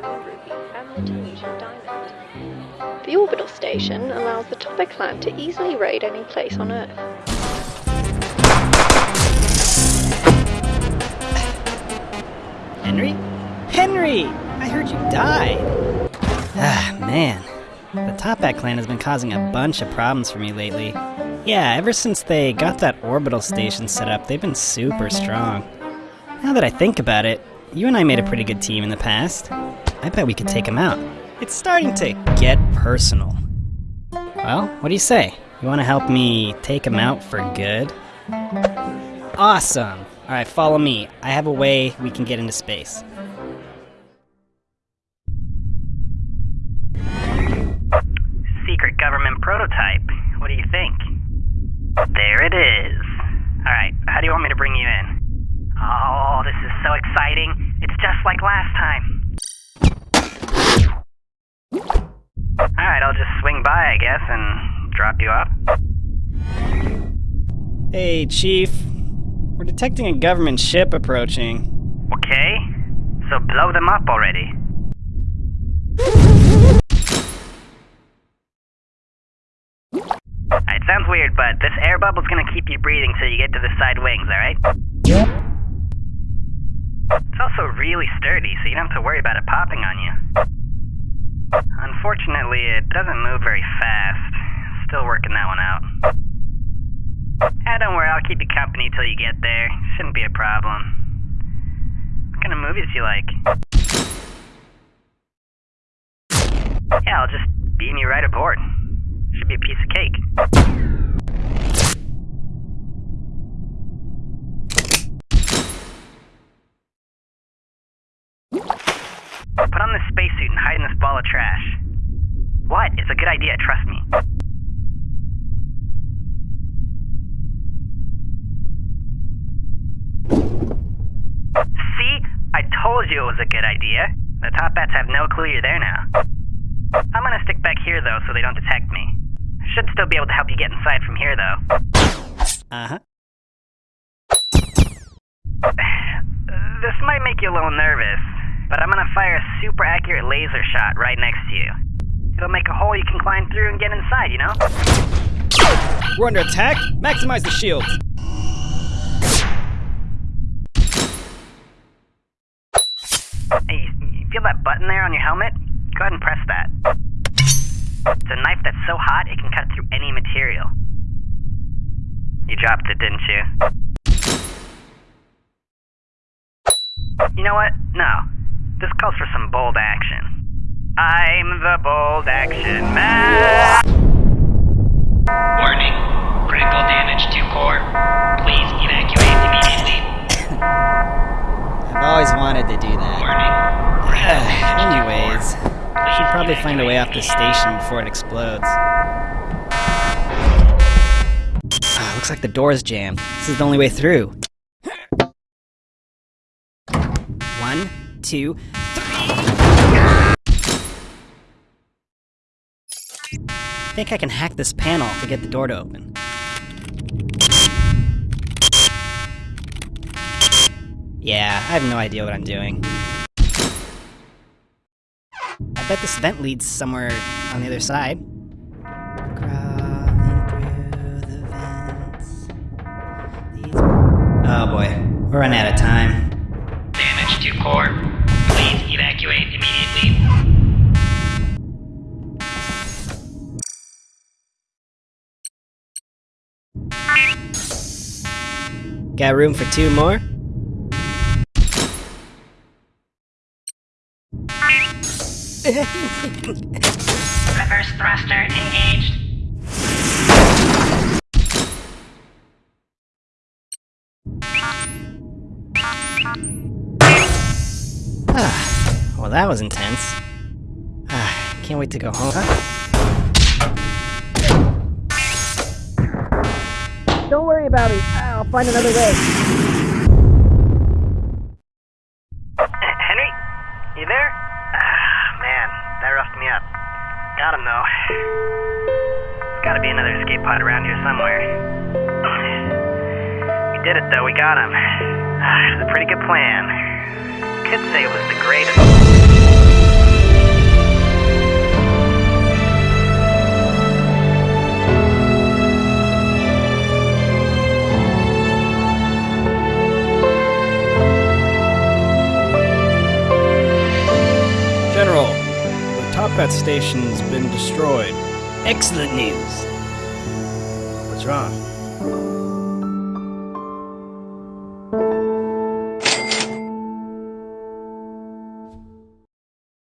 Diamond Ruby and the Tunisian Diamond. The orbital station allows the Toppat clan to easily raid any place on Earth. Henry? Henry! I heard you died! Ah, man. The Toppat clan has been causing a bunch of problems for me lately. Yeah, ever since they got that orbital station set up, they've been super strong. Now that I think about it, you and I made a pretty good team in the past. I bet we could take him out. It's starting to get personal. Well, what do you say? You want to help me take him out for good? Awesome! Alright, follow me. I have a way we can get into space. Secret government prototype. What do you think? There it is. Alright, how do you want me to bring you in? Oh, this is so exciting. It's just like last time. Alright, I'll just swing by, I guess, and drop you off. Hey, Chief. We're detecting a government ship approaching. Okay? So blow them up already. It sounds weird, but this air bubble's gonna keep you breathing till you get to the side wings, alright? It's also really sturdy, so you don't have to worry about it popping on you. Unfortunately, it doesn't move very fast. Still working that one out. Ah, don't worry, I'll keep you company till you get there. Shouldn't be a problem. What kind of movies do you like? Yeah, I'll just beam you right aboard. Should be a piece of cake. Put on this spacesuit and hide in this ball of trash. What? It's a good idea, trust me. See? I told you it was a good idea. The Toppats have no clue you're there now. I'm gonna stick back here though so they don't detect me. Should still be able to help you get inside from here though. Uh huh. This might make you a little nervous, but I'm gonna fire a super accurate laser shot right next to you. It'll make a hole you can climb through and get inside, you know? We're under attack. Maximize the shields. Hey, you, feel that button there on your helmet? Go ahead and press that. It's a knife that's so hot it can cut through any material. You dropped it, didn't you? You know what? No. This calls for some bold action. I'm the bold action man. Warning. Critical damage to core. Please evacuate immediately. I've always wanted to do that. Warning. Critical Anyways, core. should probably find a way off the station before it explodes. Ah, looks like the door's jammed. This is the only way through. One, two, three. I think I can hack this panel to get the door to open. Yeah, I have no idea what I'm doing. I bet this vent leads somewhere on the other side. The. Oh boy, we're running out of time. Got room for two more? Reverse thruster engaged. Ah, well that was intense. Ah, can't wait to go home. Don't worry about it. I'll find another way. Henry? You there? Ah, man, that roughed me up. Got him though. There's gotta be another escape pod around here somewhere. We did it though, we got him. Ah, it was a pretty good plan. could say it was the greatest. Toppat station's been destroyed. Excellent news. What's wrong?